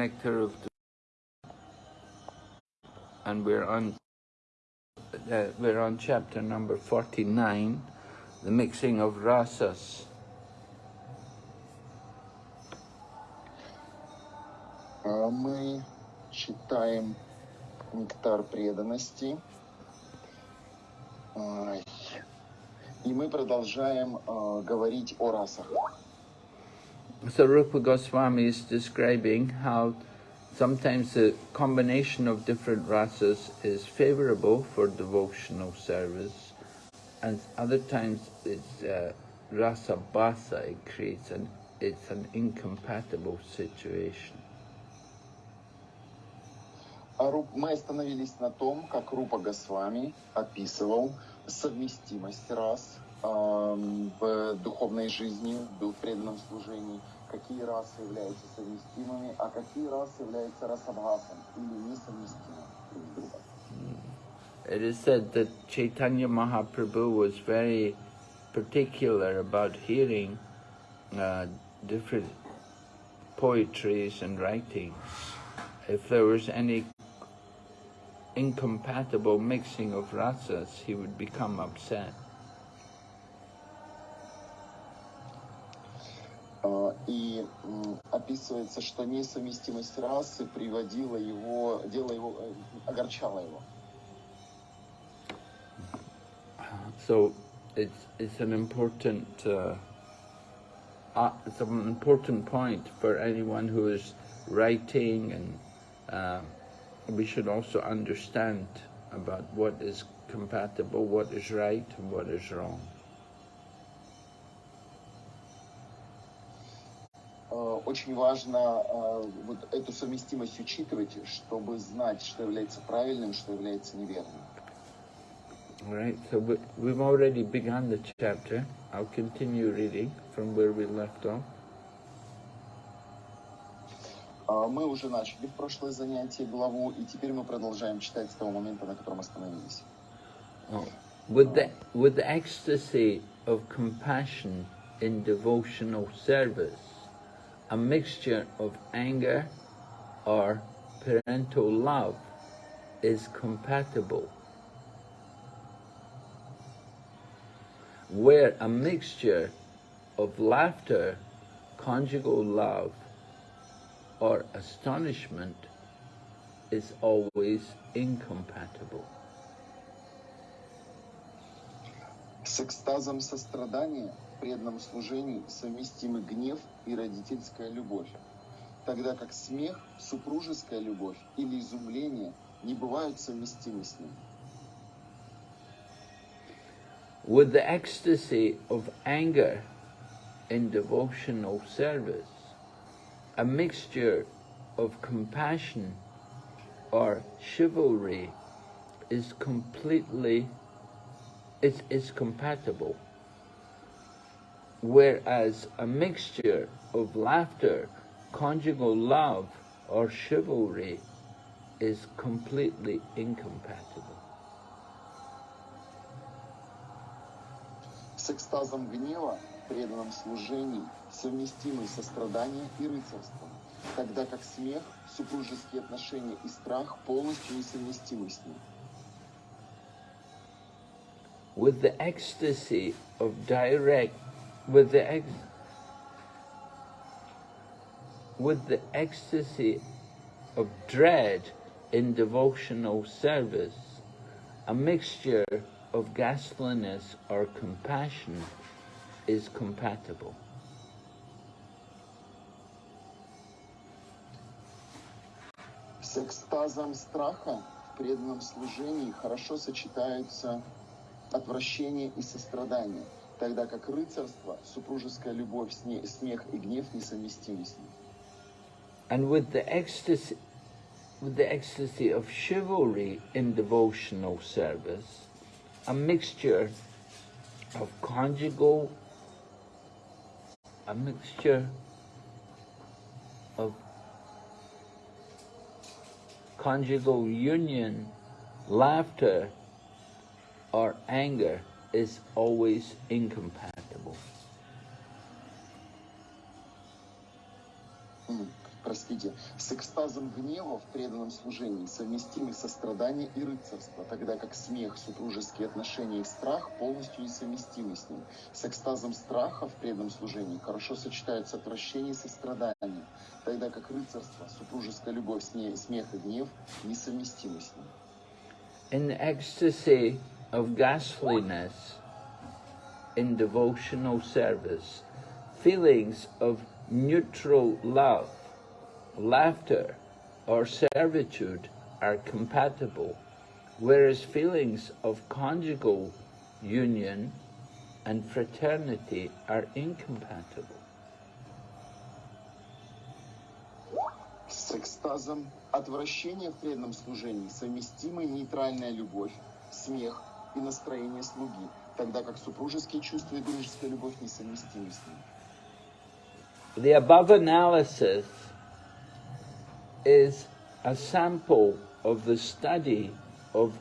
nectar of the and we're on uh, we're on chapter number 49 the mixing of rasas Мы читаем «Нектар преданности». И мы продолжаем говорить о расах. So Rupa Goswami is describing how sometimes the combination of different rasas is favorable for devotional service, and other times it's uh, rasa basa, it creates an, it's an incompatible situation. Мы остановились на том, как Рупа Госвами описывал совместимость рас в духовной жизни, в преданном служении, какие расы являются совместимыми, а какие расы являются расабхасом или несовместимыми друг с другом. It is said that Chaitanya Mahaprabhu was very particular about hearing uh, different poetries and writings. If there was any incompatible mixing of rasas, he would become upset. И описывается, что несовместимость расы приводила его, делала его, огорчала его. So it's it's an important uh, uh, it's an important point for anyone who is writing, and uh, we should also understand about what is compatible, what is right, and what is wrong. Очень важно вот эту совместимость учитывать, чтобы знать, что является правильным, что является неверным. All right, so we, we've already begun the chapter. I'll continue reading from where we left off. Мы уже начали в прошлое занятие главу, и теперь мы продолжаем читать с того момента, на котором остановились. Oh. With the, with the ecstasy of compassion in devotional service, a mixture of anger or parental love is compatible. Where a mixture of laughter, conjugal love, or astonishment is always incompatible. С экстазом сострадания Преданном служении совместимы гнев и родительская любовь, тогда как смех, супружеская любовь или изумление не бывают совместимы с ним. With the ecstasy of anger in devotional service, a mixture of compassion or chivalry is completely, is, is compatible whereas a mixture of laughter, conjugal love, or chivalry is completely incompatible. С экстазом гнева, преданном служении, совместимы сострадание и рыцарство, тогда как смех, супружеские отношения и страх полностью несовместимы с ним. With the ecstasy of direct with the ex with the ecstasy of dread in devotional service, a mixture of ghastliness or compassion is compatible. С экстазом страха в преданном служении хорошо сочетаются отвращение и сострадание – тогда как рыцарство, супружеская любовь, смех и гнев несовместимы с ним. And with the ecstasy, with the ecstasy of chivalry in devotional service, a mixture of conjugal, a mixture of conjugal union, laughter, or anger is always incompatible. простите, с экстазом гнева в преданном служении совместимы сострадание и рыцарство, тогда как смех, супружеские отношения и страх полностью несовместимы с ним. С экстазом страха в преданном служении хорошо сочетаются отвращение и сострадание, тогда как рыцарство, супружеская любовь, смех и гнев несовместимы с ним. In ecstasy of ghastliness in devotional service, feelings of neutral love laughter or servitude are compatible, whereas feelings of conjugal union and fraternity are incompatible. С экстазом отвращения в преданном служении совместимы нейтральная любовь, смех и настроение слуги, тогда как супружеские чувства и дружеская любовь несовместимы с ним. The above analysis is a sample of the study of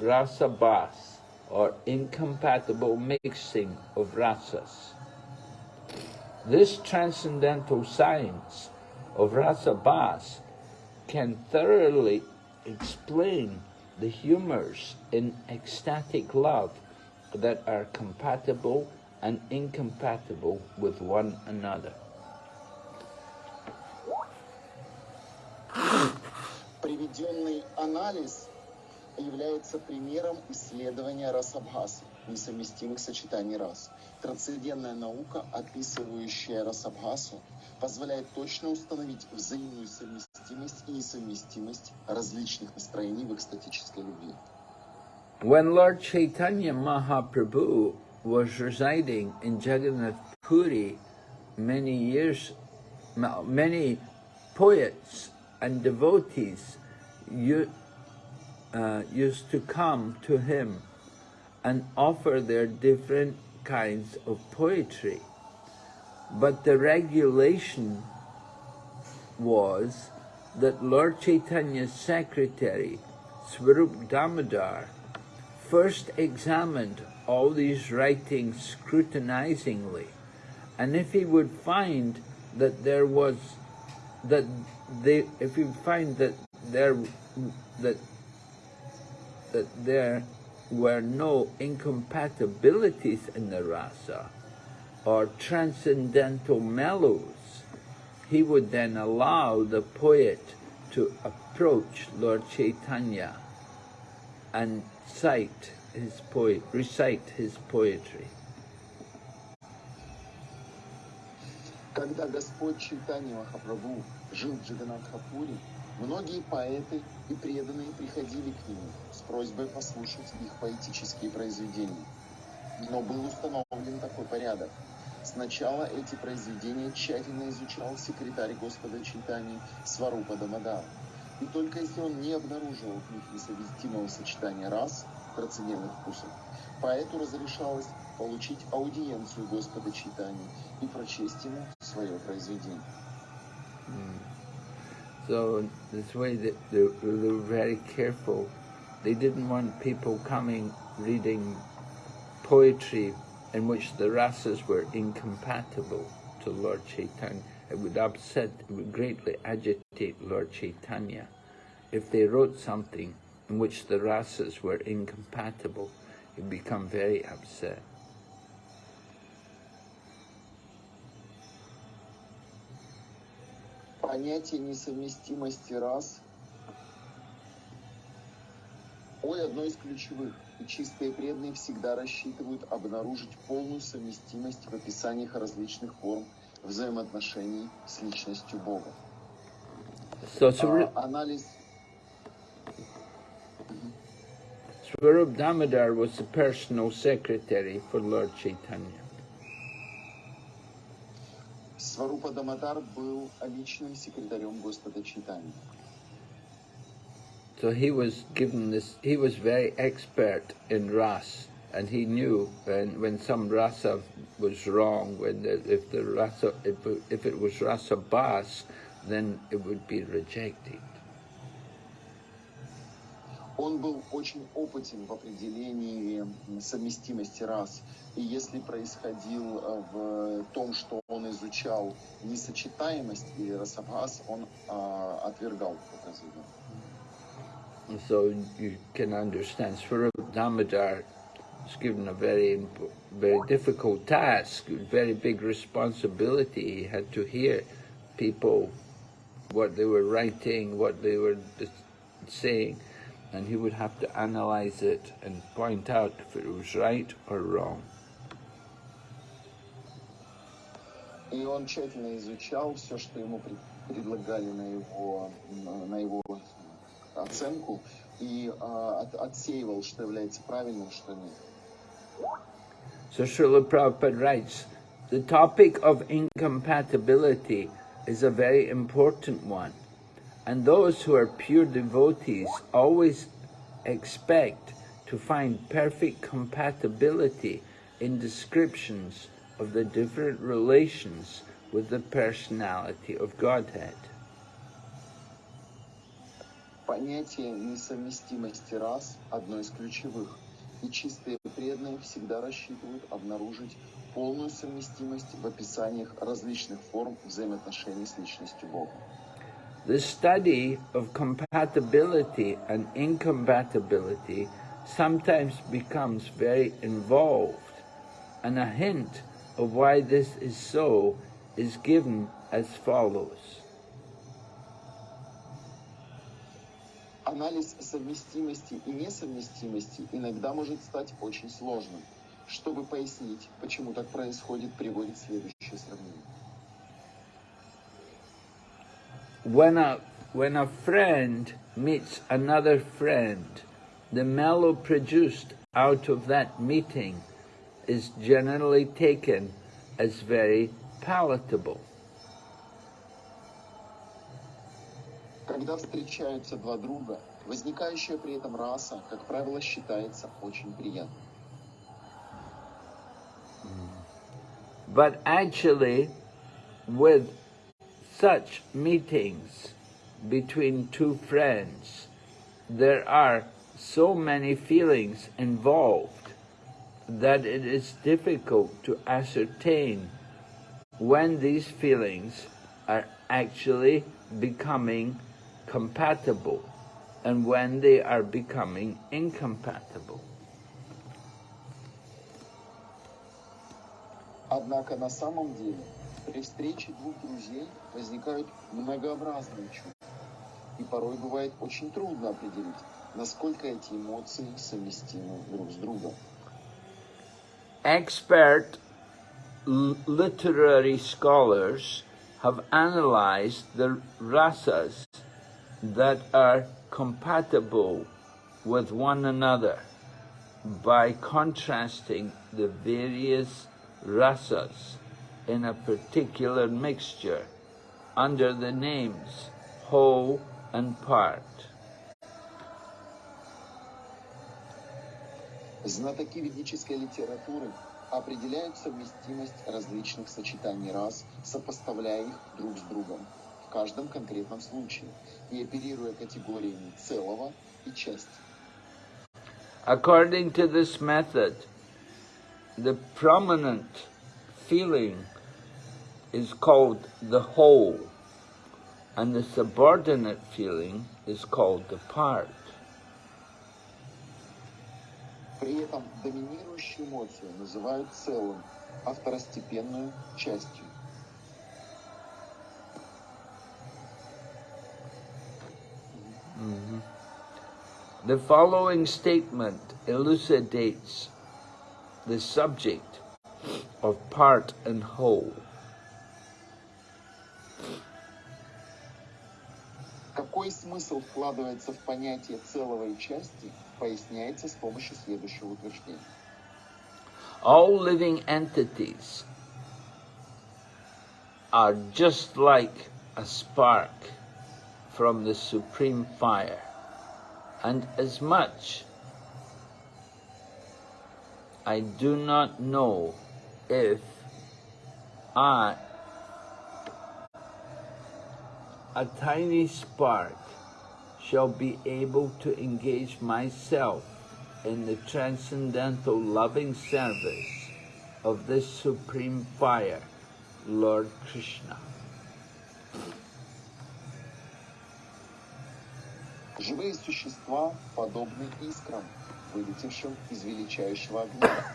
rasabhas or incompatible mixing of rasas. This transcendental science of rasabhas can thoroughly explain the humors in ecstatic love that are compatible and incompatible with one another. Приведенный анализ является примером исследования расабхас, несовместимых сочетаний рас. Трансцендентная наука, описывающая расабхасу, позволяет точно установить взаимную совместимость и несовместимость различных настроений в экстатической любви. When Lord Chaitanya Mahaprabhu was residing in Jagannath Puri many years, many poets and devotees uh, used to come to him and offer their different kinds of poetry. But the regulation was that Lord Chaitanya's secretary, Swarup Damodar, first examined all these writings scrutinizingly, and if he would find that there was that they, if you find that there that that there were no incompatibilities in the rasa or transcendental mellows, he would then allow the poet to approach Lord Chaitanya and cite his poet, recite his poetry. Когда Господь Чайтанья Махапрабху жил в Джаганатхапуре, многие поэты и преданные приходили к нему с просьбой послушать их поэтические произведения. Но был установлен такой порядок. Сначала эти произведения тщательно изучал секретарь Господа Чайтани Сварупа Дамадар. И только если он не обнаруживал в них несовместимого сочетания рас, трансцендентных вкусов, поэту разрешалось получить аудиенцию Господа Читания и прочесть ему свое произведение. So this way they, they, were very careful. They didn't want people coming reading poetry in which the rasas were incompatible to Lord Chaitanya. It would upset, it would greatly agitate Lord Chaitanya if they wrote something in which the rasas were incompatible. He'd become very upset. Понятие несовместимости рас ой, одно из ключевых. И чистые преданные всегда рассчитывают обнаружить полную совместимость в описаниях различных форм взаимоотношений с личностью Бога. So, а, анализ... Swarup Damodar was the personal secretary for Lord Chaitanya. Сварупа Дамадар был личным секретарем Господа Читания. So he was given this, he was very expert in ras, and he knew when, when some rasa was wrong, when the, if the rasa, if, if it was rasabhas, then it would be rejected. Он был очень опытен в определении совместимости рас. И если происходил э, в том, что он изучал несочетаемость или расабхас, он а, отвергал это So you can understand Swarup Damodar was given a very, very difficult task, very big responsibility. He had to hear people, what they were writing, what they were saying, and he would have to analyze it and point out if it was right or wrong. И он тщательно изучал все, что ему предлагали на его, на его оценку, и отсеивал, что является правильным, что нет. So Srila Prabhupada writes, the topic of incompatibility is a very important one. And those who are pure devotees always expect to find perfect compatibility in descriptions of the different relations with the personality of Godhead. Понятие несовместимости рас – одно из ключевых, и чистые преданные всегда рассчитывают обнаружить полную совместимость в описаниях различных форм взаимоотношений с личностью Бога. The study of compatibility and incompatibility sometimes becomes very involved, and a hint of why this is so is given as follows. Анализ совместимости и несовместимости иногда может стать очень сложным. Чтобы пояснить, почему так происходит, приводит следующее сравнение. when a, when a friend meets another friend, the mellow produced out of that meeting is generally taken as very palatable. Когда встречаются два друга, возникающая при этом раса, как правило, считается очень приятной. But actually, with such meetings between two friends, there are so many feelings involved that it is difficult to ascertain when these feelings are actually becoming compatible and when they are becoming incompatible. Однако на самом деле При встрече двух друзей возникают многообразные чувства. И порой бывает очень трудно определить, насколько эти эмоции совместимы друг с другом. Expert literary scholars have analyzed the rasas that are compatible with one another by contrasting the various rasas in a particular mixture under the names whole and part. Знатоки ведической литературы определяют совместимость различных сочетаний рас, сопоставляя их друг с другом в каждом конкретном случае и оперируя категориями целого и части. According to this method, the prominent feeling is called the whole, and the subordinate feeling is called the part. При этом доминирующую эмоцию называют целым, а второстепенную – частью. Mm -hmm. The following statement elucidates the subject of part and whole. Какой смысл вкладывается в понятие целого и части, поясняется с помощью следующего утверждения. All living entities are just like a spark from the supreme fire, and as much I do not know if I a tiny spark shall be able to engage myself in the transcendental loving service of this supreme fire, Lord Krishna. Живые существа подобны искрам, вылетевшим из величайшего огня.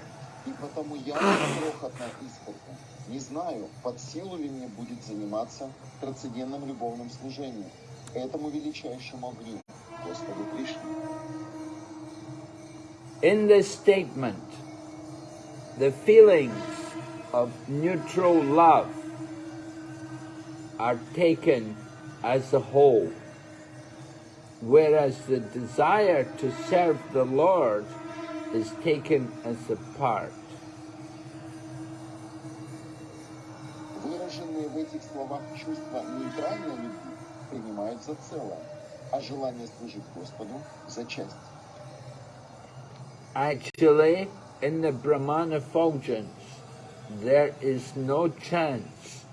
И потому я, крохотная искорка, не знаю, под силу ли мне будет заниматься трансцендентным любовным служением, этому величайшему огню, Господу Кришне. In this statement, the feelings of neutral love are taken as a whole, whereas the desire to serve the Lord is taken as a part. Выраженные в этих словах чувства нейтральной любви принимают за целое, а желание служить Господу за часть. Actually, in the Brahman effulgence, there is no chance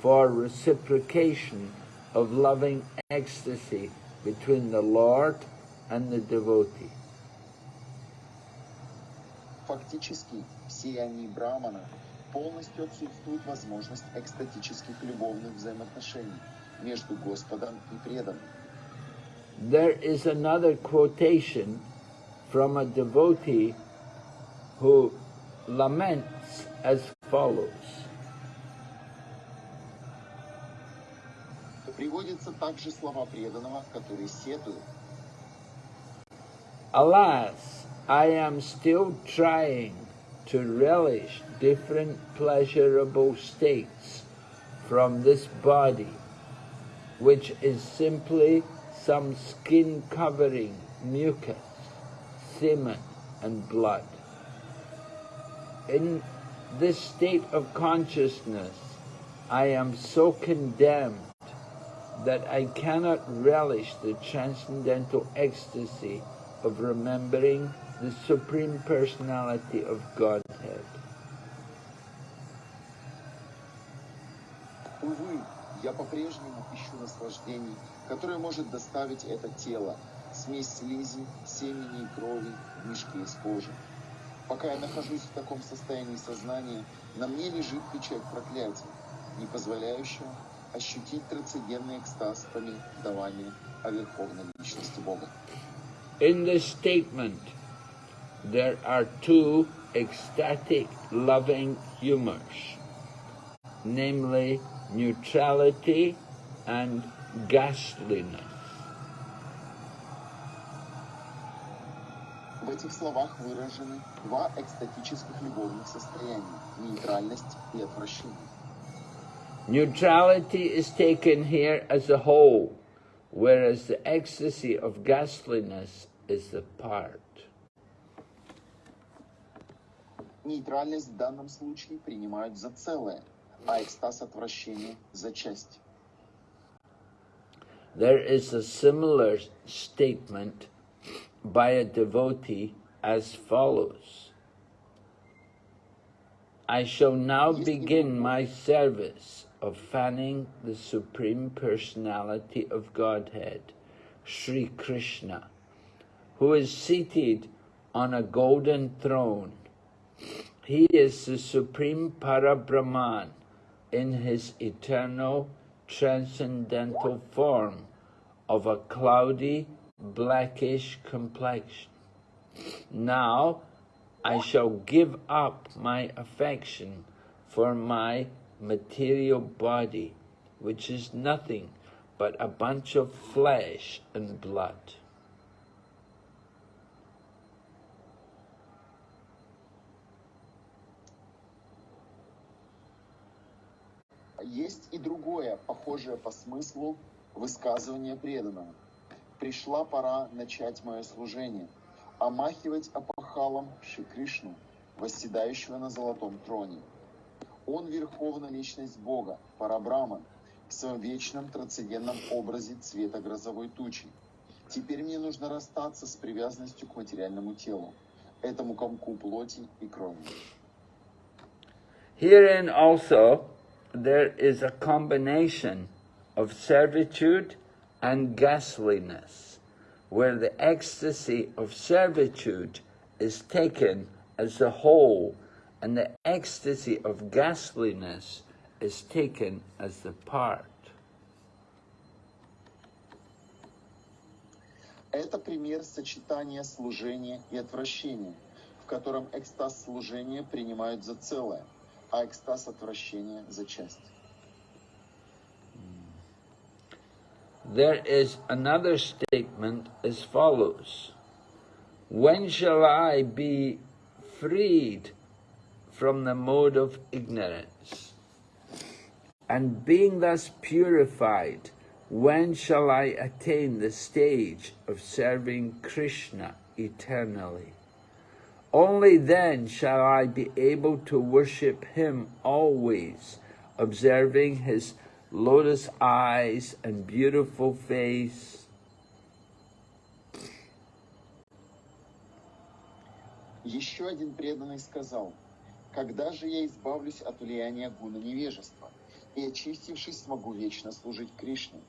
for reciprocation of loving ecstasy between the Lord and the devotee. Фактически, в сиянии Брамана полностью отсутствует возможность экстатических любовных взаимоотношений между Господом и преданным. There is another quotation from a devotee who laments as follows. Приводятся также слова преданного, который сетует. Alas, I am still trying to relish different pleasurable states from this body, which is simply some skin covering mucus, semen, and blood. In this state of consciousness, I am so condemned that I cannot relish the transcendental ecstasy of remembering the Supreme Personality of Godhead. Увы, я по-прежнему ищу наслаждений, которое может доставить это тело, смесь слизи, семени и крови в мешке из кожи. Пока я нахожусь в таком состоянии сознания, на мне лежит печать проклятия, не позволяющего ощутить трансцендентный экстаз повествования о Верховной Личности Бога. In this statement, there are two ecstatic loving humors, namely neutrality and ghastliness. В этих словах выражены два экстатических любовных состояния – нейтральность и отвращение. Neutrality is taken here as a whole, whereas the ecstasy of ghastliness is the part. Нейтральность в данном случае принимают за целое, а экстаз отвращения за часть. There is a similar statement by a devotee as follows. I shall now begin my service of fanning the Supreme Personality of Godhead, Sri Krishna, who is seated on a golden throne. he is the Supreme Parabrahman in his eternal transcendental form of a cloudy blackish complexion. Now I shall give up my affection for my material body, which is nothing but a bunch of flesh and blood. Есть и другое, похожее по смыслу, высказывание преданного. Пришла пора начать мое служение, омахивать опахалом Шри Кришну, восседающего на золотом троне. Он верховная личность Бога, Парабраман, в своем вечном трансцендентном образе цвета грозовой тучи. Теперь мне нужно расстаться с привязанностью к материальному телу, этому комку плоти и крови. Herein also there is a combination of servitude and ghastliness, where the ecstasy of servitude is taken as the whole and the ecstasy of ghastliness is taken as the part. Это пример сочетания служения и отвращения, в котором экстаз служения принимают за целое, а экстаз отвращения за часть. There is another statement as follows. When shall I be freed from the mode of ignorance? And being thus purified, when shall I attain the stage of serving Krishna eternally? Only then shall I be able to worship him always, observing his lotus eyes and beautiful face, Еще один преданный сказал, «Когда же я избавлюсь от влияния гуна невежества и, очистившись, смогу вечно служить Кришне?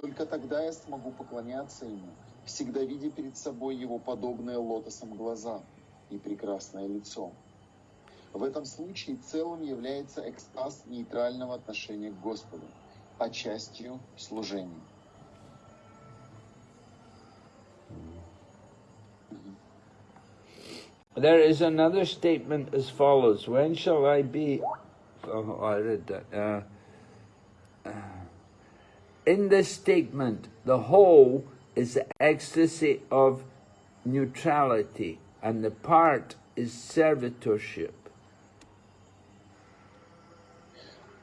Только тогда я смогу поклоняться Ему, всегда видя перед собой Его подобные лотосом глаза и прекрасное лицо». В этом случае целым является экстаз нейтрального отношения к Господу, а частью служения. There is another statement as follows. When shall I be... Oh, I read that. Uh, uh, in this statement, the whole is the ecstasy of neutrality and the part is servitorship.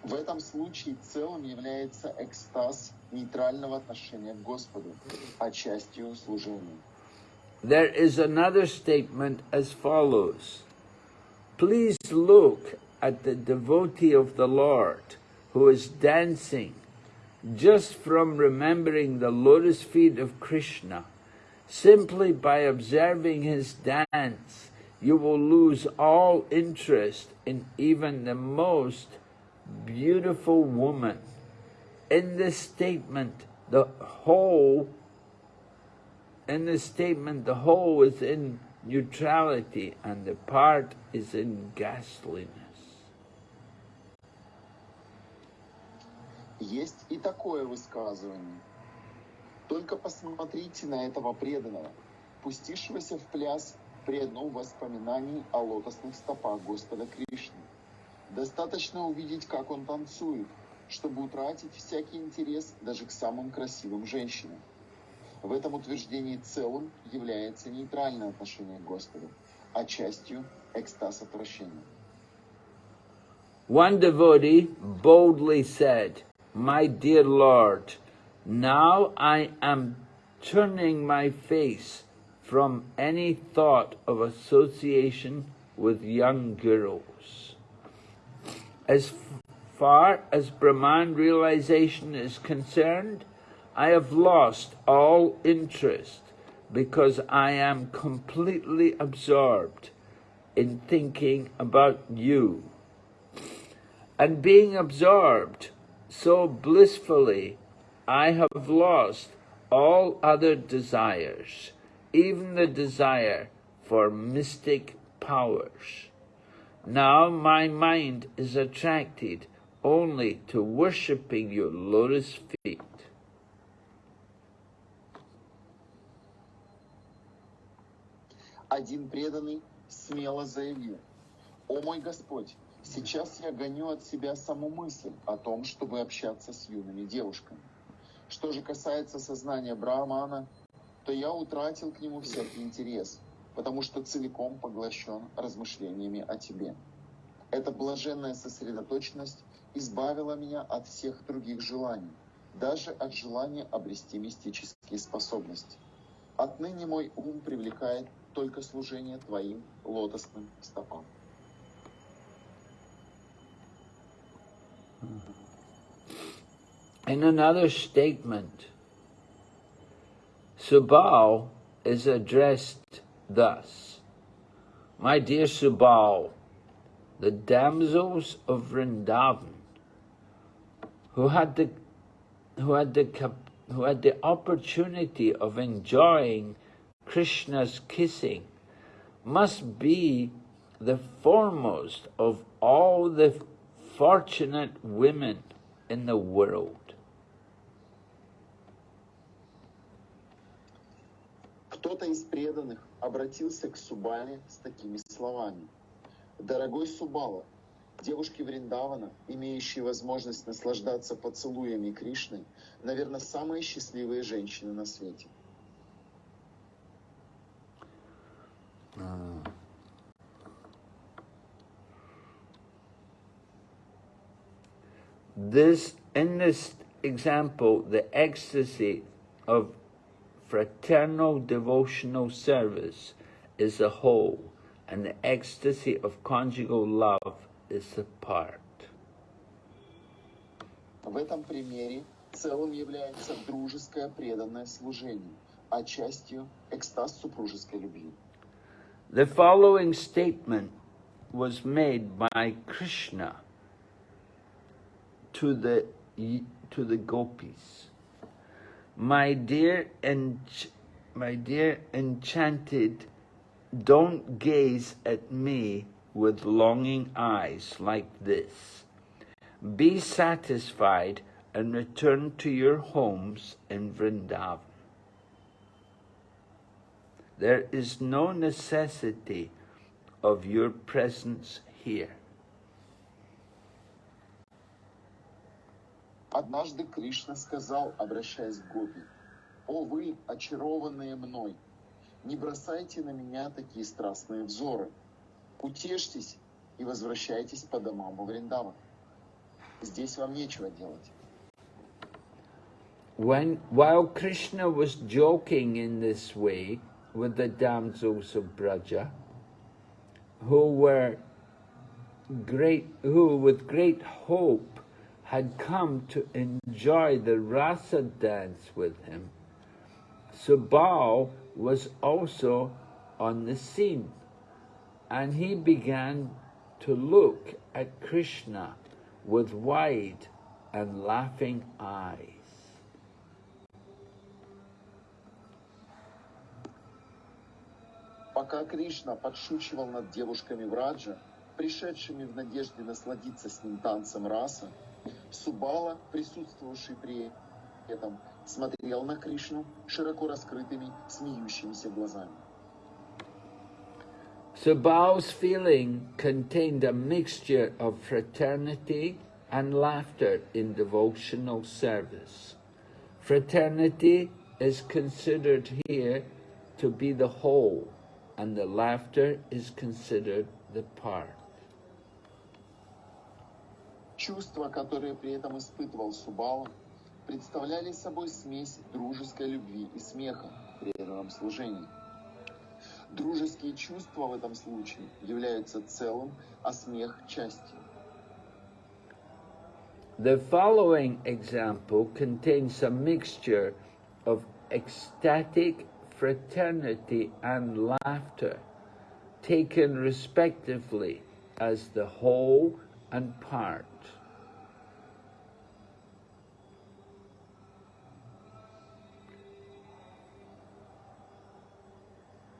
В этом случае целым является экстаз нейтрального отношения к Господу, а частью служения. There is another statement as follows. Please look at the devotee of the Lord who is dancing just from remembering the lotus feet of Krishna. Simply by observing his dance, you will lose all interest in even the most beautiful woman. In this statement, the whole in this statement, the whole is in neutrality and the part is in ghastliness. Есть и такое высказывание. Только посмотрите на этого преданного, пустившегося в пляс при одном воспоминании о лотосных стопах Господа Кришны. Достаточно увидеть, как он танцует, чтобы утратить всякий интерес даже к самым красивым женщинам. В этом утверждении целым является нейтральное отношение к Господу, а частью экстаз отвращения. One devotee boldly said, My dear Lord, now I am turning my face from any thought of association with young girls. As far as Brahman realization is concerned, I have lost all interest because I am completely absorbed in thinking about you. And being absorbed so blissfully, I have lost all other desires, even the desire for mystic powers. Now my mind is attracted only to worshipping your lotus feet. Один преданный смело заявил, «О мой Господь, сейчас я гоню от себя саму мысль о том, чтобы общаться с юными девушками. Что же касается сознания Брахмана, то я утратил к нему всякий интерес, потому что целиком поглощен размышлениями о тебе. Эта блаженная сосредоточенность избавила меня от всех других желаний, даже от желания обрести мистические способности. Отныне мой ум привлекает только служение Твоим лотосным стопам. In another statement, Subal is addressed thus, My dear Subal, the damsels of Vrindavan, who had the, who had the, who had the opportunity of enjoying Krishna's kissing must be the foremost of all the fortunate women in the world. Кто-то из преданных обратился к Субале с такими словами. «Дорогой Субала, девушки Вриндавана, имеющие возможность наслаждаться поцелуями Кришны, наверное, самые счастливые женщины на свете. This, in this example, the ecstasy of fraternal devotional service is a whole, and the ecstasy of conjugal love is a part. В этом примере целым является дружеское преданное служение, а частью экстаз супружеской любви. The following statement was made by Krishna to the to the gopis. My dear ench- my dear enchanted, don't gaze at me with longing eyes like this. Be satisfied and return to your homes in Vrindavan. There is no necessity of your presence here. Однажды Кришна сказал, обращаясь к Гопи, «О вы, очарованные мной, не бросайте на меня такие страстные взоры. Утешьтесь и возвращайтесь по домам во Вриндаван. Здесь вам нечего делать». When, while Krishna was joking in this way with the damsels of Braja, who were great, who with great hope had come to enjoy the rasa dance with him, Subal was also on the scene, and he began to look at Krishna with wide and laughing eyes. Пока Кришна подшучивал над девушками Враджа, пришедшими в надежде насладиться с ним танцем раса, Субала, присутствовавший при этом, смотрел на Кришну широко раскрытыми, смеющимися глазами. Subal's feeling contained a mixture of fraternity and laughter in devotional service. Fraternity is considered here to be the whole, and the laughter is considered the part. Чувства, которые при этом испытывал Субала, представляли собой смесь дружеской любви и смеха при преданном служении. Дружеские чувства в этом случае являются целым, а смех – частью. The following example contains a mixture of ecstatic fraternity and laughter, taken respectively as the whole and part.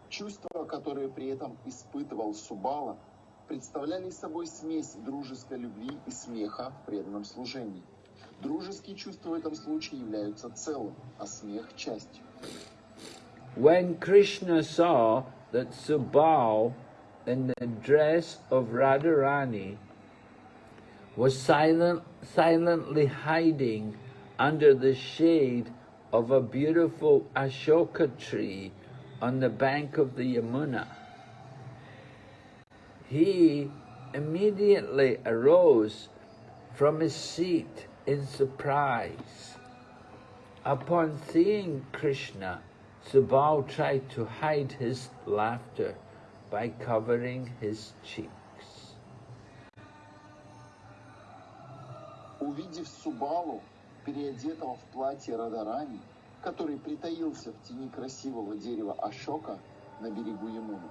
Чувства, которые при этом испытывал Субала, представляли собой смесь дружеской любви и смеха в преданном служении. Дружеские чувства в этом случае являются целым, а смех – частью. When Krishna saw that Subal, in the dress of Radharani, was silent, silently hiding under the shade of a beautiful Ashoka tree on the bank of the Yamuna, he immediately arose from his seat in surprise. Upon seeing Krishna, Subal tried to hide his laughter by covering his cheeks. Увидев Субалу, переодетого в платье Радарани, который притаился в тени красивого дерева Ашока на берегу Ямуны,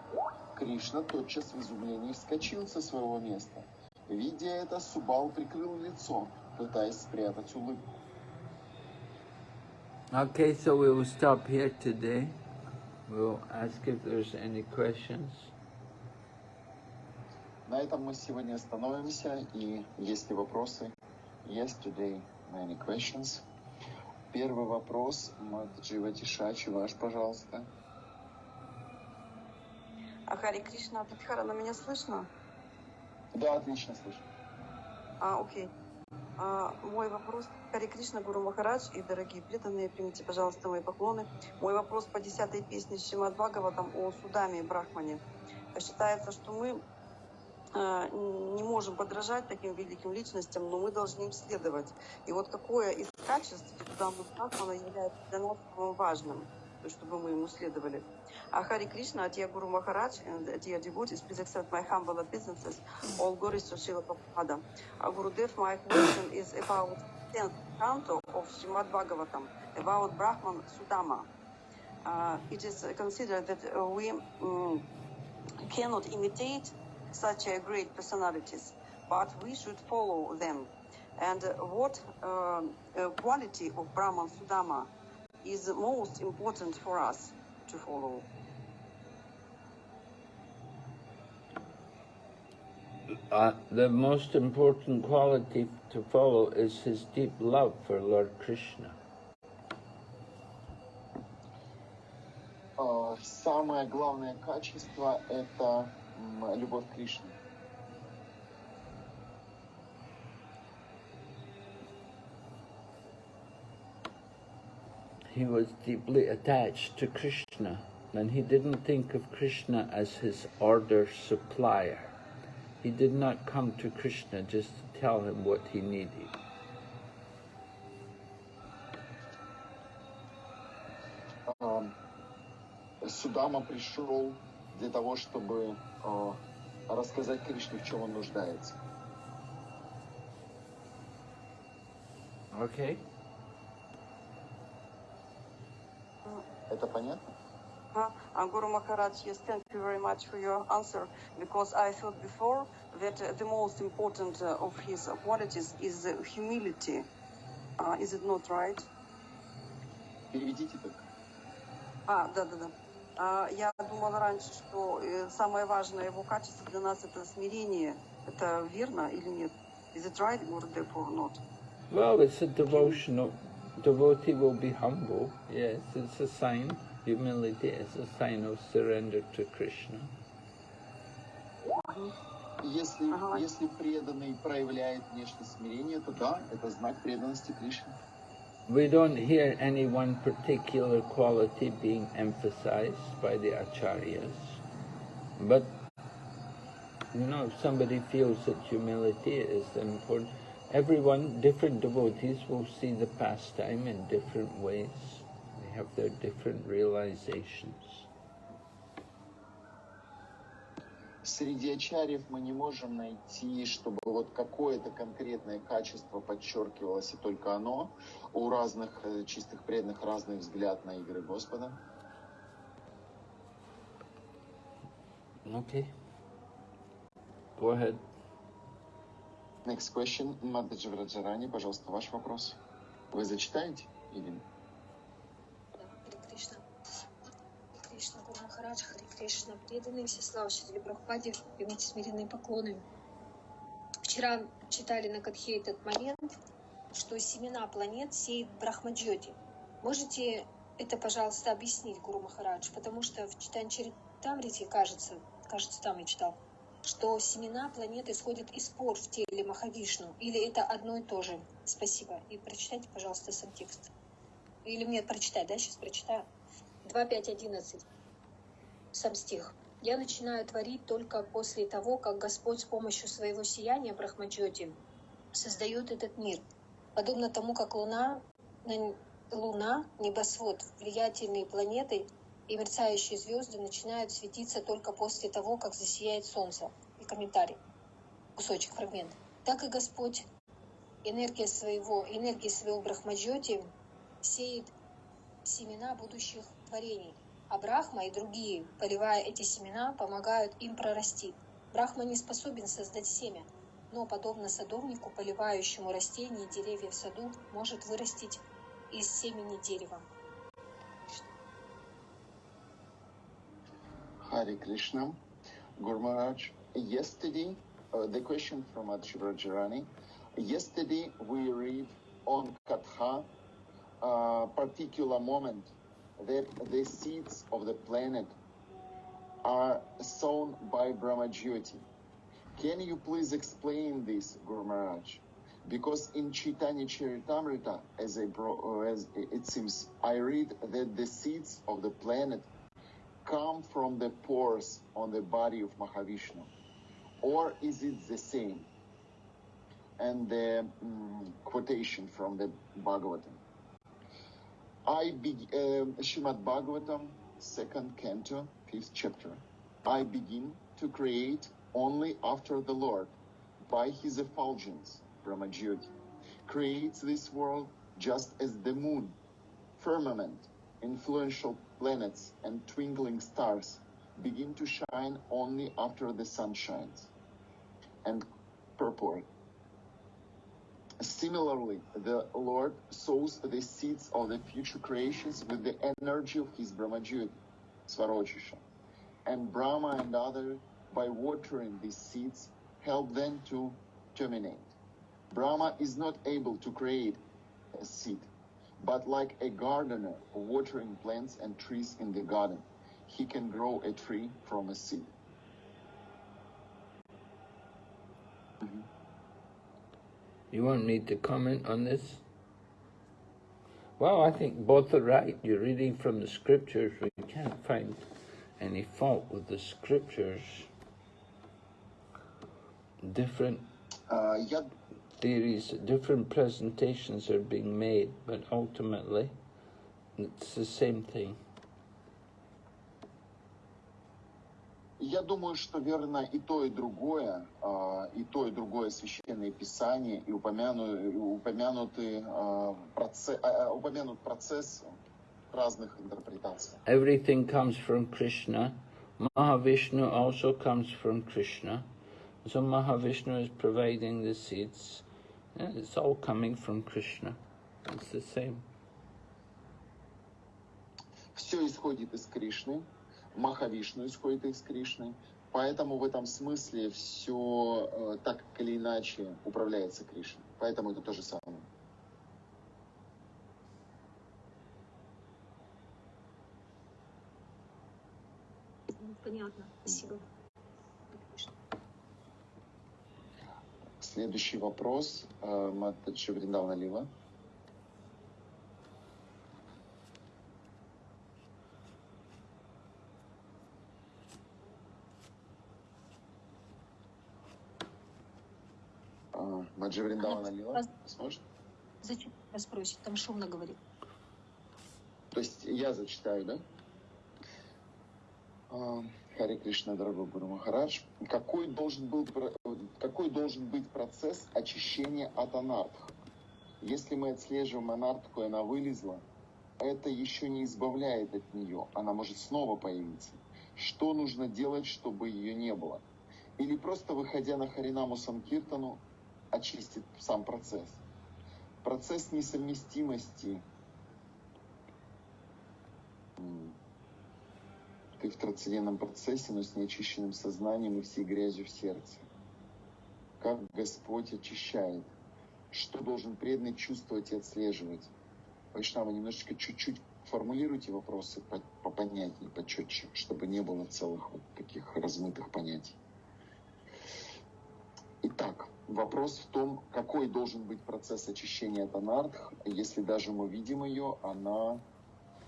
Кришна тотчас в изумлении вскочил со своего места. Видя это, Субал прикрыл лицо, пытаясь спрятать улыбку. Okay, so we will stop here today. We'll ask if there's any questions. На этом мы сегодня остановимся, и есть ли вопросы? Yes, today many questions. Первый вопрос, Матджива Тишачи, ваш, пожалуйста. А Хари Кришна Тадхара, на меня слышно? Да, отлично слышу. А, окей. А, мой вопрос, Хари Кришна, Гуру Махарадж и дорогие преданные, примите, пожалуйста, мои поклоны. Мой вопрос по десятой песне Шримад Бхагаватам о Судаме и Брахмане. Считается, что мы не можем подражать таким великим личностям, но мы должны им следовать. И вот какое из качеств Судама Брахмана является для нас важным, чтобы мы ему следовали. Uh, Hare Krishna, dear Guru Maharaj and dear devotees, please accept my humble obeisances. All glories to Srila Prabhupada. Uh, Gurudev, my question is about 10th canto of Srimad Bhagavatam, about Brahman Sudama. Uh, it is considered that uh, we um, cannot imitate such a great personalities, but we should follow them. And uh, what uh, uh, quality of Brahman Sudama is most important for us to follow? Uh, the most important quality to follow is his deep love for Lord Krishna. А, Самое главное качество – это м, любовь к Кришне. He was deeply attached to Krishna and he didn't think of Krishna as his order supplier. He did not come to Krishna just to tell him what he needed. А, Судама пришел для того, чтобы а, рассказать Кришне, в чем он нуждается. Okay? Это понятно? Uh, uh, Guru Maharaj, yes, thank you very much for your answer, because I thought before that uh, the most important uh, of his qualities is uh, humility. Uh, is it not right? Переведите только. А, да, да, да. А, я думала раньше, что э, самое важное его качество для нас это смирение. Это верно или нет? Is it right, or not? Well, it's a devotional. Devotee will be humble. Yes, it's a sign. Humility is a sign of surrender to Krishna. Если, Ага. если преданный проявляет внешнее смирение, то да, это знак преданности Кришне. We don't hear any one particular quality being emphasized by the acharyas, but you know, if somebody feels that humility is important, everyone, different devotees will see the pastime in different ways. They have their different realizations. Среди ачарьев мы не можем найти, чтобы вот какое-то конкретное качество подчеркивалось, и только оно. У разных э, чистых преданных разный взгляд на игры Господа. Okay. Go ahead. Next question. Мададжи Враджарани, пожалуйста, ваш вопрос. Вы зачитаете? Или... Гуру Махарадж, Харе Кришна, преданные все славшие Прабхупаде, примите смиренные поклоны. Вчера читали на Катхе этот момент, что семена планет сеет Брахмаджоти. Можете это, пожалуйста, объяснить, Гуру Махарадж? Потому что в Читанчаре Тамрите, кажется, кажется, там я читал, что семена планет исходят из спор в теле Махавишну. Или это одно и то же? Спасибо. И прочитайте, пожалуйста, сам текст. Или мне прочитать, да? Сейчас прочитаю. 2.5.11. Сам стих. «Я начинаю творить только после того, как Господь с помощью своего сияния Брахмаджоти создает этот мир. Подобно тому, как Луна, на- Луна, небосвод, влиятельные планеты и мерцающие звезды начинают светиться только после того, как засияет Солнце». И комментарий. Кусочек, фрагмент. Так и Господь энергия своего, энергии своего Брахмаджоти сеет семена будущих творений, а Брахма и другие, поливая эти семена, помогают им прорасти. Брахма не способен создать семя, но, подобно садовнику, поливающему растения и деревья в саду, может вырастить из семени дерева. Hare. Guru Maharaj, yesterday, uh, the question from Adshivrajirani, yesterday we read on Katha a particular moment that the seeds of the planet are sown by Brahmajyoti. Can you please explain this, Guru Maharaj? Because in Chaitanya Charitamrita, as, bro- uh, as it seems, I read that the seeds of the planet come from the pores on the body of Mahavishnu? Or is it the same? And the mm, quotation from the Bhagavatam. I be, uh, Shrimad Bhagavatam, second canto, fifth chapter. I begin to create only after the Lord, by his effulgence, Brahmajyoti, creates this world just as the moon, firmament, influential planets, and twinkling stars begin to shine only after the sun shines. And purport. Similarly, the Lord sows the seeds of the future creations with the energy of his Brahmajyoti, Svarochisha. And Brahma and others, by watering these seeds, help them to germinate. Brahma is not able to create a seed, but like a gardener watering plants and trees in the garden, he can grow a tree from a seed. Mhm. You want me to comment on this? Well, I think both are right. You're reading from the scriptures. We can't find any fault with the scriptures. Different uh, А, Я theories, different presentations are being made, but ultimately it's the same thing. Я думаю, что верно и то, и другое, а, и то, и другое священное писание, и упомяну- и упомянуты, а, проце- а, упомянут процесс разных интерпретаций. Everything comes from Krishna. Mahavishnu also comes from Krishna. So Mahavishnu is providing the seeds. It's all coming from Krishna. It's the same. Все исходит из Кришны, Махавишну исходит из Кришны, поэтому в этом смысле все так или иначе управляется Кришной. Поэтому это то же самое. Понятно, спасибо. Следующий вопрос. э, Матаджи Вриндавна Лила. А, Маджи Вриндавна Лила. Сможешь? Зачем вас спросить? Там шумно говорит. То есть я зачитаю, да? А, Харе Кришна, дорогой Гуру Махарадж. Какой должен, был, какой должен быть процесс очищения от анартх? Если мы отслеживаем анартху, и она вылезла, это еще не избавляет от нее. Она может снова появиться. Что нужно делать, чтобы ее не было? Или просто выходя на Харинаму Санкиртану, очистит сам процесс? Процесс несовместимости. Ты в трансцендентном процессе, но с неочищенным сознанием и всей грязью в сердце. Как Господь очищает? Что должен преданный чувствовать и отслеживать? Вайшнава, немножечко чуть-чуть формулируйте вопросы по- попонятнее, почетче, чтобы не было целых вот таких размытых понятий. Итак, вопрос в том, какой должен быть процесс очищения от анардх. Если даже мы видим ее, она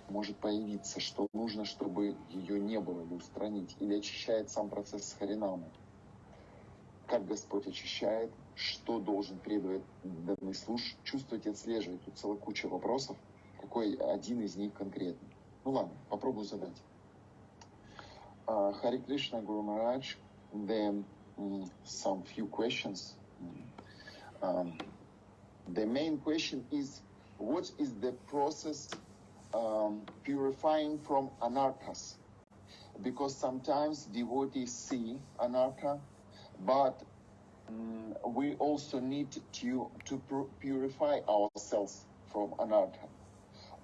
может появиться, что нужно, чтобы ее не было, или устранить, или очищает сам процесс Харинамы. Как Господь очищает, что должен преданный слуш чувствовать и отслеживать. Тут целая куча вопросов, какой один из них конкретный. Ну ладно, попробую задать. Uh, Hare Krishna Guru Maharaj, then some few questions. Um, the main question is, what is the process um, purifying from anarthas? Because sometimes devotees see anartha, but mm, we also need to to pu- purify ourselves from anartha.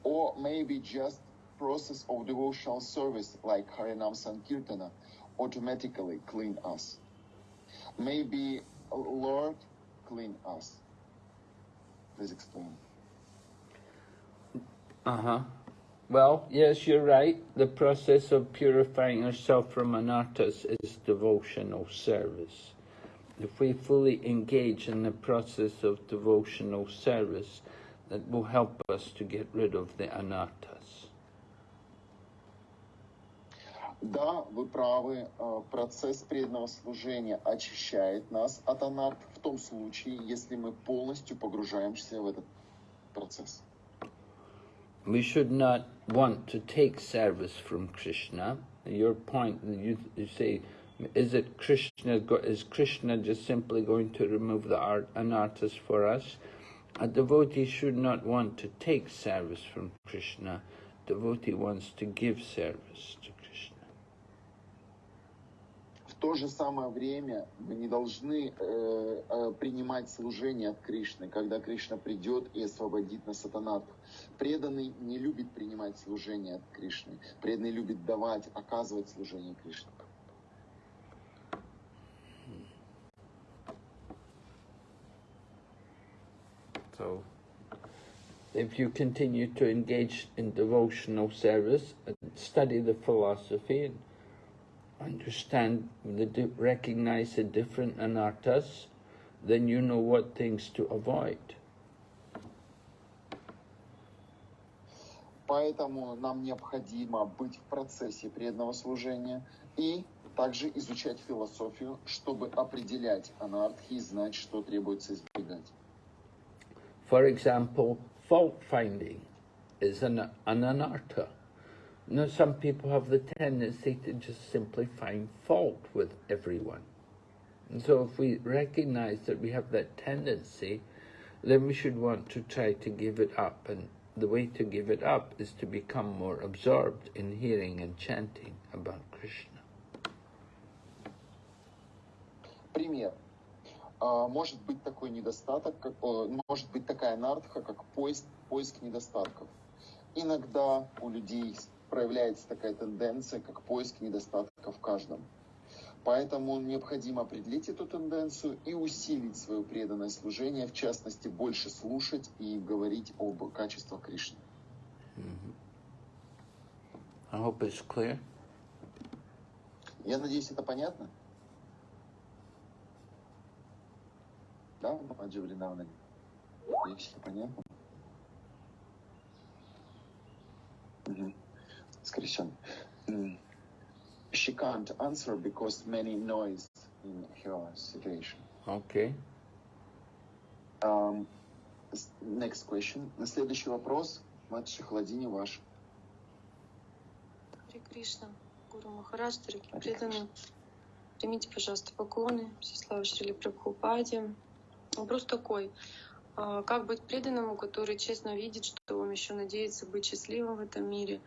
or maybe just process of devotional service like Harinam Sankirtana automatically clean us. Maybe Lord clean us. Please explain. Uh huh. Well, yes, you're right. The process of purifying ourselves from anarthas is devotional service. If we fully engage in the process of devotional service, that will help us to get rid of the anarthas. Да, вы правы, э, процесс преданного служения очищает нас от анарт в том случае, если мы полностью погружаемся в этот процесс. we should not want to take service from Krishna. Your point, you, you say, is it Krishna, is Krishna just simply going to remove the art, anarthas for us? A devotee should not want to take service from Krishna. Devotee wants to give service to то же самое время мы не должны э, э, принимать служение от Кришны, когда Кришна придет и освободит нас от анархов. Преданный не любит принимать служение от Кришны. Преданный любит давать, оказывать служение Кришне. So, if you continue to engage in devotional service and study the philosophy and understand, the recognize the different anarthas, then you know what things to avoid. Поэтому нам необходимо быть в процессе преданного служения и также изучать философию, чтобы определять анархи и знать, что требуется избегать. For example, fault finding is an, an anartha. Now, some people have the tendency to just simply find fault with everyone. And so if we recognize that we have that tendency, then we should want to try to give it up. And the way to give it up is to become more absorbed in hearing and chanting about Krishna. Пример. может быть такой недостаток, как, может быть такая нардха, как поиск, поиск недостатков. Иногда у людей проявляется такая тенденция, как поиск недостатков в каждом. Поэтому необходимо определить эту тенденцию и усилить свое преданное служение, в частности, больше слушать и говорить об качествах Кришны. I hope it's clear. Я надеюсь, это понятно? Да, Маджи Вринавна? Надеюсь, это понятно? Угу. Скрещен. She can't answer because many noise in her situation. Okay. Um, next question. Следующий вопрос. Матши Хладини ваш. Харе Кришна, Гуру Махарадж, дорогие преданные, примите, пожалуйста, поклоны, все слава Шрили Прабхупаде, Вопрос такой. А, как быть преданному, который честно видит, что он еще надеется быть счастливым в этом мире,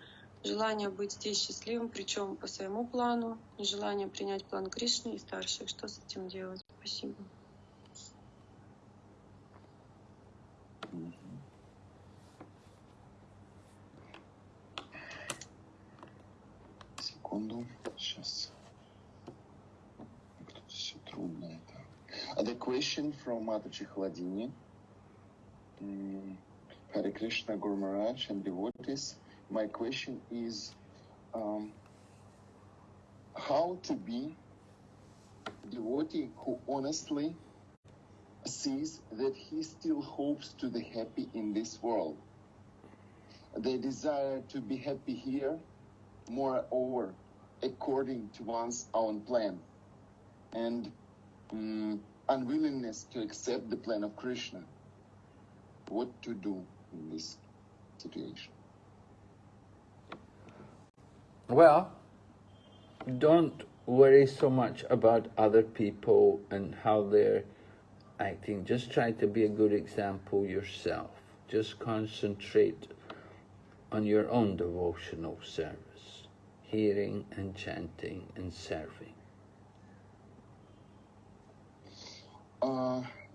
желание быть здесь счастливым, причем по своему плану, нежелание принять план Кришны и старших. Что с этим делать? Спасибо. Секунду, сейчас. Как-то все трудно это. The question from Chladini. Mm, Hare Krishna Guru and devotees. My question is um, how to be devotee who honestly sees that he still hopes to be happy in this world. The desire to be happy here, moreover, according to one's own plan. And um, unwillingness to accept the plan of Krishna. What to do in this situation? Well, don't worry so much about other people and how they're acting. Just try to be a good example yourself. Just concentrate on your own devotional service, hearing and chanting and serving.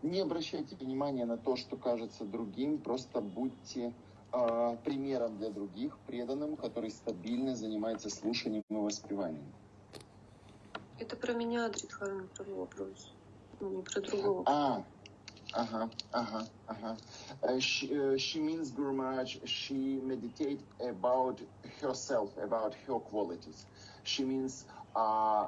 Не обращайте внимания на то, что кажется другим, просто будьте а, примером для других, преданным, который стабильно занимается слушанием и воспеванием. Это про меня, Дридхарна, про вопрос. Ну, не про другого. А, ага, ага, ага. Uh, she, uh, she means Guru Maharaj, she meditate about herself, about her qualities. She means uh,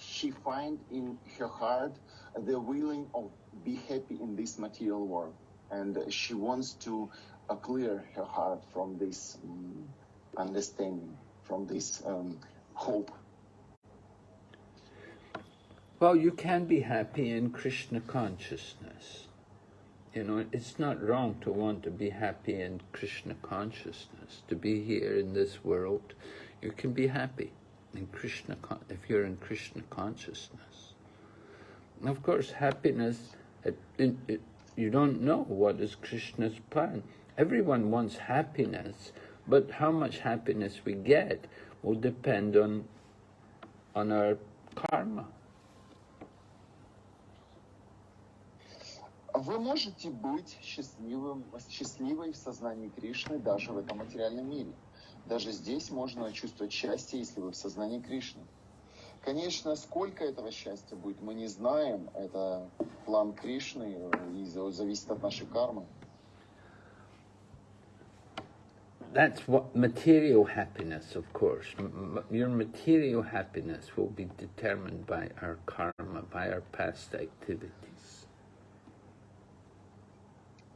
she find in her heart the willing of be happy in this material world. And she wants to uh, clear her heart from this um, understanding, from this um, hope. Well, you can be happy in Krishna consciousness. You know, it's not wrong to want to be happy in Krishna consciousness, to be here in this world. You can be happy in Krishna if you're in Krishna consciousness. Of course, happiness, it, it, it, you don't know what is Krishna's plan. Everyone wants happiness, but how much happiness we get will depend on on our karma. Вы можете быть счастливым, счастливой в сознании Кришны даже в этом материальном мире. Даже здесь можно чувствовать счастье, если вы в сознании Кришны. Конечно, сколько этого счастья будет, мы не знаем. Это план Кришны и зависит от нашей кармы. That's what material happiness, of course. M- your material happiness will be determined by our karma, by our past activities.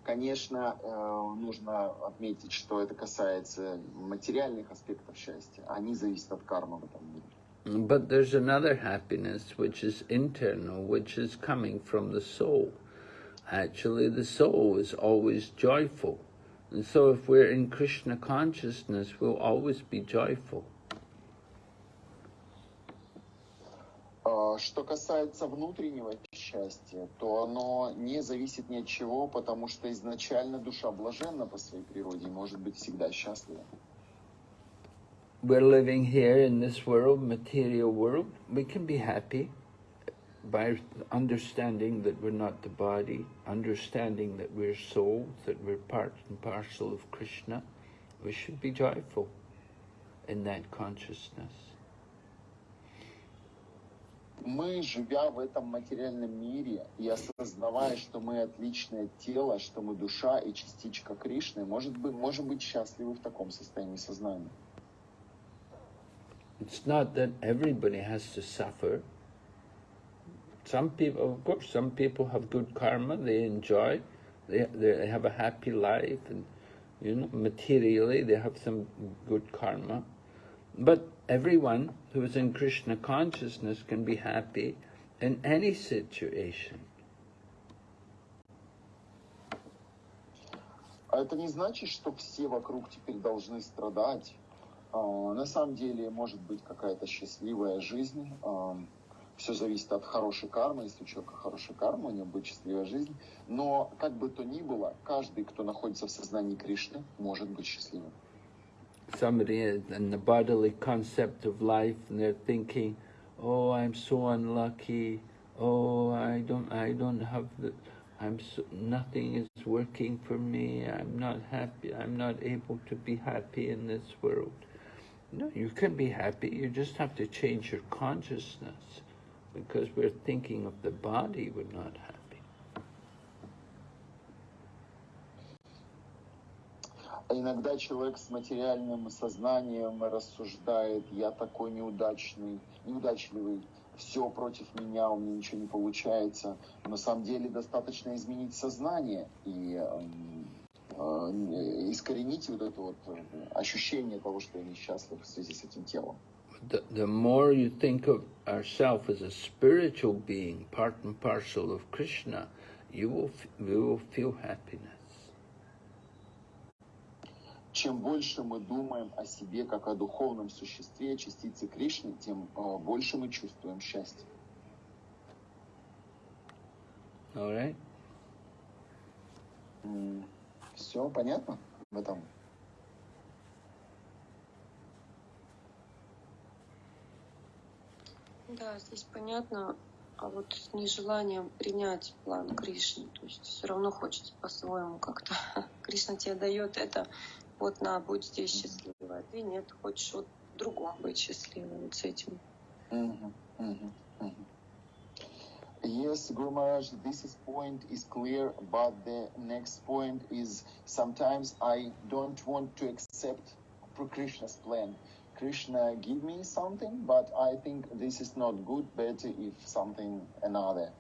Конечно, э, нужно отметить, что это касается материальных аспектов счастья. Они зависят от кармы в этом мире. But there's another happiness which is internal, which is coming from the soul. Actually, the soul is always joyful. And so if we're in Krishna consciousness, we'll always be joyful. А, Что касается внутреннего счастья, то оно не зависит ни от чего, потому что изначально душа блаженна по своей природе и может быть всегда счастлива. We're living here in this world, material world. We can be happy by understanding that we're not the body, understanding that we're souls, that we're part and parcel of Krishna. We should be joyful in that consciousness. Мы, живя в этом материальном мире и осознавая, что мы отличное тело, что мы душа и частичка Кришны, может быть, можем быть счастливы в таком состоянии сознания. It's not that everybody has to suffer. Some people, of course, some people have good karma, they enjoy, they, they have a happy life, and you know, materially they have some good karma. But everyone who is in Krishna consciousness can be happy in any situation. А это не значит, что все вокруг теперь должны страдать. А, На самом деле может быть какая-то счастливая жизнь. Все зависит от хорошей кармы. Если у человека хорошая карма, у него будет счастливая жизнь. Но как бы то ни было, каждый, кто находится в сознании Кришны, может быть счастливым. Somebody in the bodily concept of life, and they're thinking, "Oh, I'm so unlucky. Oh, I don't, I don't have the, I'm so, nothing is working for me. I'm not happy. I'm not able to be happy in this world." No, you can be happy. You just have to change your consciousness, because we're thinking of the body. We're not happy. А Иногда человек с материальным сознанием рассуждает, я такой неудачный, неудачливый, все против меня, у меня ничего не получается. На самом деле достаточно изменить сознание и эм, э, искоренить вот это вот э, ощущение того, что я несчастлив в связи с этим телом. The, the more you think of ourself as a spiritual being, part and parcel of Krishna, you will, we will feel happiness. Чем больше мы думаем о себе как о духовном существе, частице Кришны, тем э, больше мы чувствуем счастье. All right? Все понятно в этом? Да, здесь понятно, а вот с нежеланием принять план Кришны, то есть все равно хочется по-своему как-то. Кришна тебе дает это, вот на, будь здесь счастливой, а ты нет, хочешь вот в другом быть счастливой, вот с этим. Yes, Guru Maharaj, this is point is clear, but the next point is sometimes I don't want to accept Krishna's plan. Krishna give me something, but I think this is not good. Better if something another,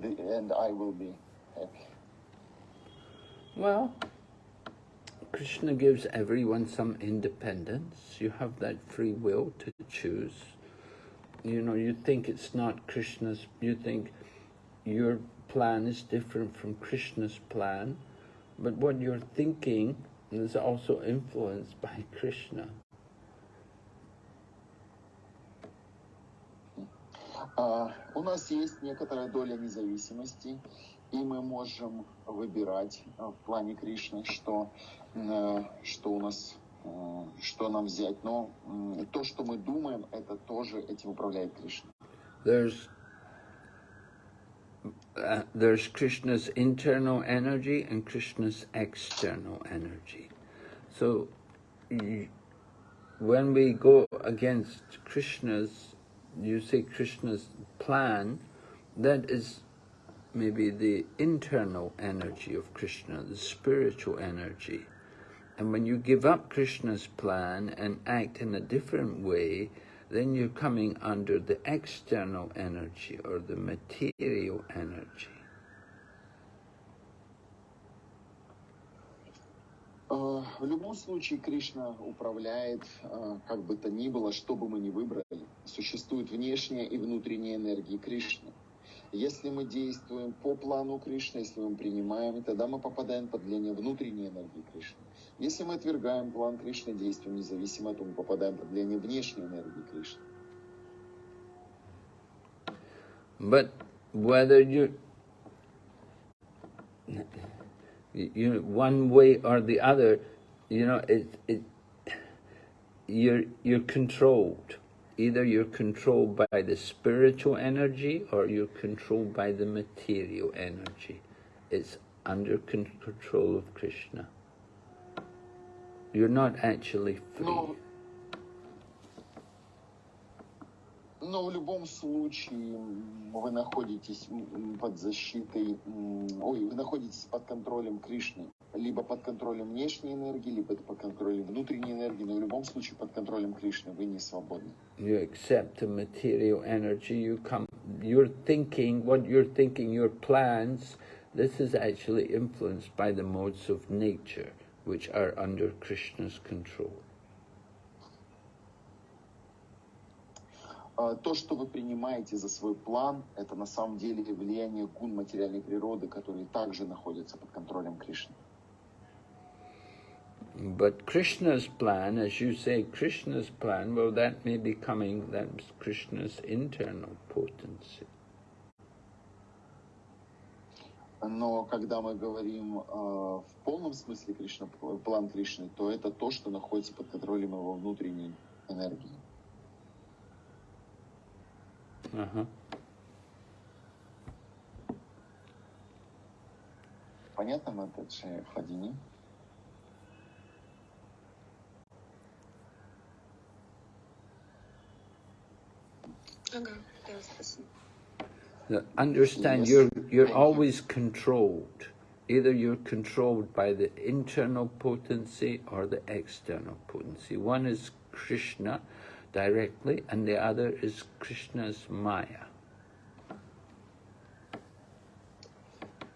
the, and I will be happy. Well, Krishna gives everyone some independence. You have that free will to choose. You know, you think it's not Krishna's, you think your plan is different from Krishna's plan, but what you're thinking is also influenced by Krishna. У нас есть некоторая доля независимости, и мы можем выбирать а, в плане Кришны, что, э, что у нас, э, что нам взять. Но то, что мы думаем, это тоже этим управляет Кришна. There's uh, there's Krishna's internal energy and Krishna's external energy. So when we go against Krishna's, you say Krishna's plan, that is maybe the internal energy of Krishna, the spiritual energy. And when you give up Krishna's plan and act in a different way, then you're coming under the external energy or the material energy. Э, В любом случае Кришна управляет, э, как бы то ни было, что бы мы ни выбрали. Существует внешняя и внутренняя энергии Кришны. Если мы действуем по плану Кришны, если мы принимаем, тогда мы попадаем под влияние внутренней энергии Кришны. Если мы отвергаем план Кришны, действуем независимо, то мы попадаем под влияние внешней энергии Кришны. But whether you, you one way or the other, you know, it, it, you're, you're controlled. Either you're controlled by the spiritual energy or you're controlled by the material energy. It's under con- control of Krishna. You're not actually free. Но, но в любом случае м, вы находитесь м, под защитой, м, ой, вы находитесь под контролем Кришны. Либо под контролем внешней энергии, либо под контролем внутренней энергии, но в любом случае под контролем Кришны вы не свободны. you accept the material energy, you come, you're thinking, what you're thinking, your plans, this is actually influenced by the modes of nature, which are under Krishna's control. А, То, что вы принимаете за свой план, это на самом деле влияние гун материальной природы, которые также находятся под контролем Кришны. But Krishna's plan, as you say, Krishna's plan, well, that may be coming, that's Krishna's internal potency. Но когда мы говорим э, в полном смысле Кришна, план Кришны, то это то, что находится под контролем его внутренней энергии. Uh-huh. Понятно, Матаджи Хладини? Ага, да, спасибо. Now, Understand, you're, you're always controlled. Either you're controlled by the internal potency or the external potency. One is Krishna directly, and the other is Krishna's Maya.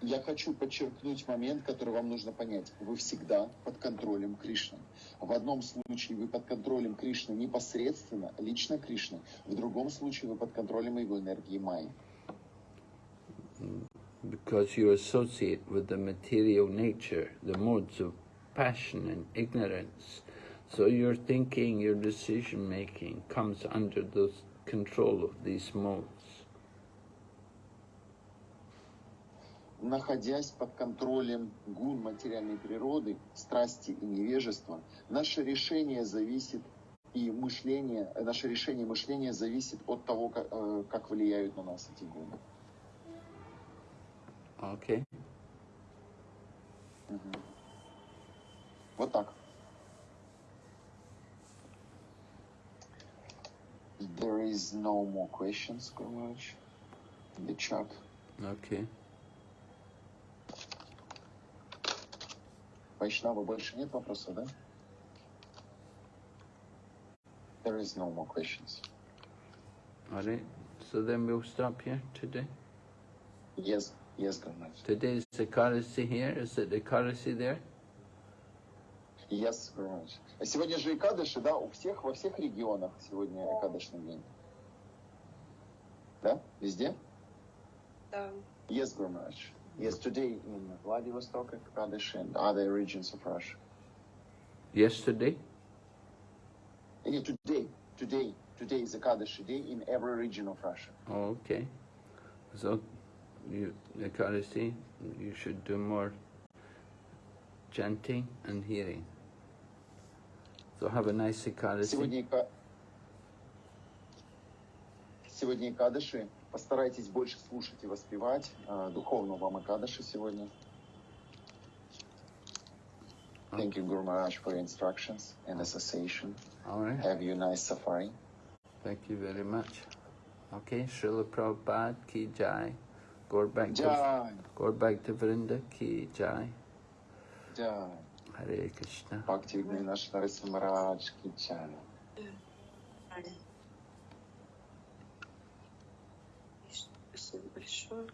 Я хочу подчеркнуть момент, который вам нужно понять. Вы всегда под контролем Кришны. В одном случае вы под контролем Кришны непосредственно, лично Кришны. В другом случае вы под контролем его энергии Майи. because you associate with the material nature, the modes of passion and ignorance. So your thinking, your decision making comes under the control of these modes. находясь под контролем гун материальной природы, страсти и невежества, наше решение зависит и мышление, наше решение мышления зависит от того, как, э, как влияют на нас эти гуны. Окей. Okay. Угу. Вот так. There is no more questions, Гурмач, in the chat. Okay. Вайшнава больше нет вопросов, да? There is no more questions. All right. So then we'll stop here today. Yes, yes, Guru Maharaj. Today's Ekadasi here. Is it Ekadasi there? Yes, Guru Maharaj. А сегодня же Экадыши, да, у всех, во всех регионах сегодня Экадышный день. Да? Везде? Да. Yes, Guru Yesterday in Vladivostok, Ekadasi, and other regions of Russia. Yesterday? Yeah, today. Today. Today is a Ekadasi day in every region of Russia. Oh, okay. So, you, Ekadasi, you should do more chanting and hearing. So have a nice Ekadasi. Сегодня, сегодня Кадыши Постарайтесь больше слушать и воспевать. А, Духовно вам Экадыши сегодня. Thank you, Guru Maharaj, for your instructions and association. All right. Have you a nice safari. Thank you very much. Okay, Srila Prabhupada ki jai. Jai, back to Vrinda ki jai. Jai. Hare Krishna. Бхакти наш Нарисим Марадж Кичана. Спасибо sure.